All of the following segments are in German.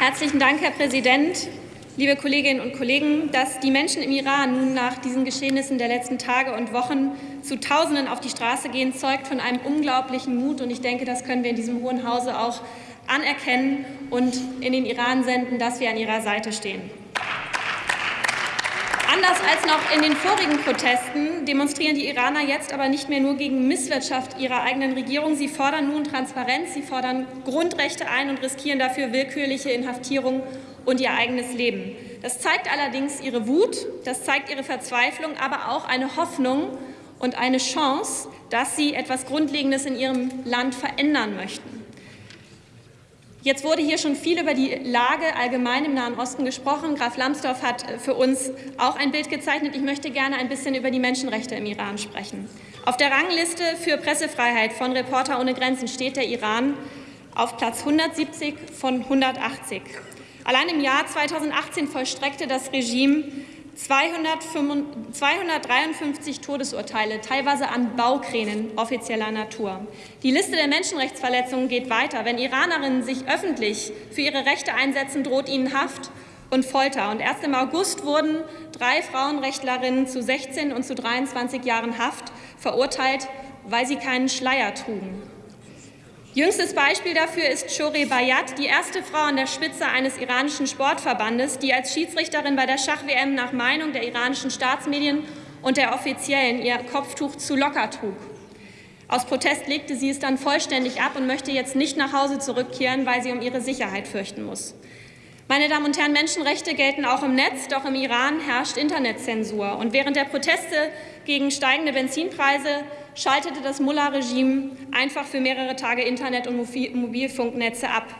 Herzlichen Dank, Herr Präsident. Liebe Kolleginnen und Kollegen, dass die Menschen im Iran nun nach diesen Geschehnissen der letzten Tage und Wochen zu Tausenden auf die Straße gehen, zeugt von einem unglaublichen Mut. Und ich denke, das können wir in diesem Hohen Hause auch anerkennen und in den Iran senden, dass wir an ihrer Seite stehen. Anders als noch in den vorigen Protesten demonstrieren die Iraner jetzt aber nicht mehr nur gegen Misswirtschaft ihrer eigenen Regierung. Sie fordern nun Transparenz, sie fordern Grundrechte ein und riskieren dafür willkürliche Inhaftierung und ihr eigenes Leben. Das zeigt allerdings ihre Wut, das zeigt ihre Verzweiflung, aber auch eine Hoffnung und eine Chance, dass sie etwas Grundlegendes in ihrem Land verändern möchten. Jetzt wurde hier schon viel über die Lage allgemein im Nahen Osten gesprochen. Graf Lambsdorff hat für uns auch ein Bild gezeichnet. Ich möchte gerne ein bisschen über die Menschenrechte im Iran sprechen. Auf der Rangliste für Pressefreiheit von Reporter ohne Grenzen steht der Iran auf Platz 170 von 180. Allein im Jahr 2018 vollstreckte das Regime 253 Todesurteile, teilweise an Baukränen offizieller Natur. Die Liste der Menschenrechtsverletzungen geht weiter. Wenn Iranerinnen sich öffentlich für ihre Rechte einsetzen, droht ihnen Haft und Folter. Und erst im August wurden drei Frauenrechtlerinnen zu 16 und zu 23 Jahren Haft verurteilt, weil sie keinen Schleier trugen. Jüngstes Beispiel dafür ist Shore Bayat, die erste Frau an der Spitze eines iranischen Sportverbandes, die als Schiedsrichterin bei der Schach-WM nach Meinung der iranischen Staatsmedien und der Offiziellen ihr Kopftuch zu locker trug. Aus Protest legte sie es dann vollständig ab und möchte jetzt nicht nach Hause zurückkehren, weil sie um ihre Sicherheit fürchten muss. Meine Damen und Herren, Menschenrechte gelten auch im Netz, doch im Iran herrscht Internetzensur. Und während der Proteste gegen steigende Benzinpreise schaltete das Mullah-Regime einfach für mehrere Tage Internet- und Mobilfunknetze ab.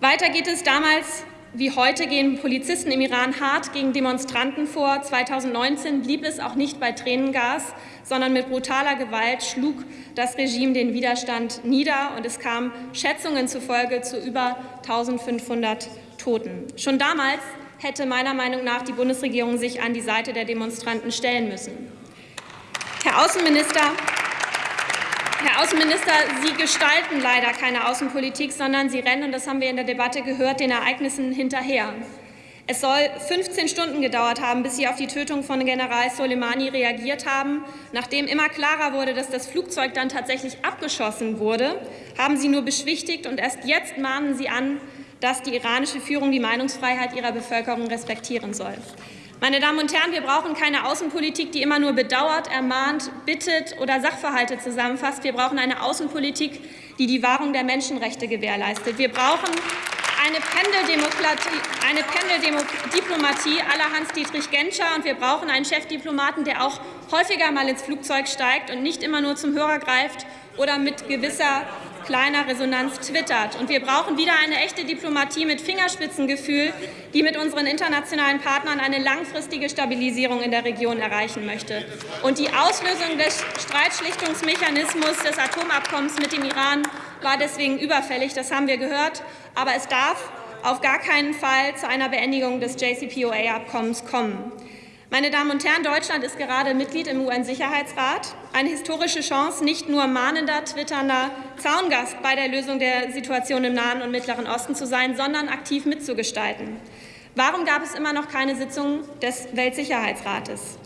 Weiter geht es damals wie heute gehen Polizisten im Iran hart gegen Demonstranten vor. 2019 blieb es auch nicht bei Tränengas, sondern mit brutaler Gewalt schlug das Regime den Widerstand nieder und es kam Schätzungen zufolge zu über 1500 Toten. Schon damals hätte meiner Meinung nach die Bundesregierung sich an die Seite der Demonstranten stellen müssen. Herr Außenminister, Herr Außenminister, Sie gestalten leider keine Außenpolitik, sondern Sie rennen, und das haben wir in der Debatte gehört, den Ereignissen hinterher. Es soll 15 Stunden gedauert haben, bis Sie auf die Tötung von General Soleimani reagiert haben. Nachdem immer klarer wurde, dass das Flugzeug dann tatsächlich abgeschossen wurde, haben Sie nur beschwichtigt und erst jetzt mahnen Sie an, dass die iranische Führung die Meinungsfreiheit ihrer Bevölkerung respektieren soll. Meine Damen und Herren, wir brauchen keine Außenpolitik, die immer nur bedauert, ermahnt, bittet oder Sachverhalte zusammenfasst. Wir brauchen eine Außenpolitik, die die Wahrung der Menschenrechte gewährleistet. Wir brauchen eine Pendeldiplomatie eine Pendeldiplomatie aller Hans-Dietrich Genscher. Und wir brauchen einen Chefdiplomaten, der auch häufiger mal ins Flugzeug steigt und nicht immer nur zum Hörer greift oder mit gewisser kleiner Resonanz twittert. Und wir brauchen wieder eine echte Diplomatie mit Fingerspitzengefühl, die mit unseren internationalen Partnern eine langfristige Stabilisierung in der Region erreichen möchte. Und die Auslösung des Streitschlichtungsmechanismus des Atomabkommens mit dem Iran war deswegen überfällig. Das haben wir gehört. Aber es darf auf gar keinen Fall zu einer Beendigung des JCPOA-Abkommens kommen. Meine Damen und Herren, Deutschland ist gerade Mitglied im UN-Sicherheitsrat. Eine historische Chance, nicht nur mahnender, twitternder Zaungast bei der Lösung der Situation im Nahen und Mittleren Osten zu sein, sondern aktiv mitzugestalten. Warum gab es immer noch keine Sitzung des Weltsicherheitsrates?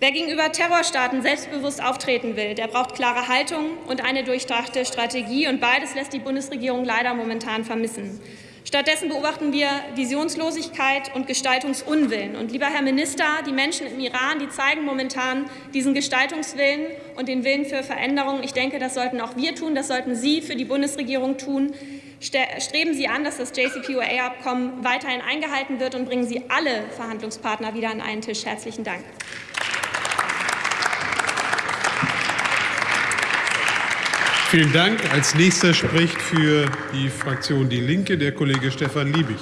Wer gegenüber Terrorstaaten selbstbewusst auftreten will, der braucht klare Haltung und eine durchdachte Strategie. Und beides lässt die Bundesregierung leider momentan vermissen. Stattdessen beobachten wir Visionslosigkeit und Gestaltungsunwillen. Und lieber Herr Minister, die Menschen im Iran, die zeigen momentan diesen Gestaltungswillen und den Willen für Veränderung. Ich denke, das sollten auch wir tun, das sollten Sie für die Bundesregierung tun. Streben Sie an, dass das JCPOA-Abkommen weiterhin eingehalten wird und bringen Sie alle Verhandlungspartner wieder an einen Tisch. Herzlichen Dank. Vielen Dank. Als nächster spricht für die Fraktion Die Linke der Kollege Stefan Liebig.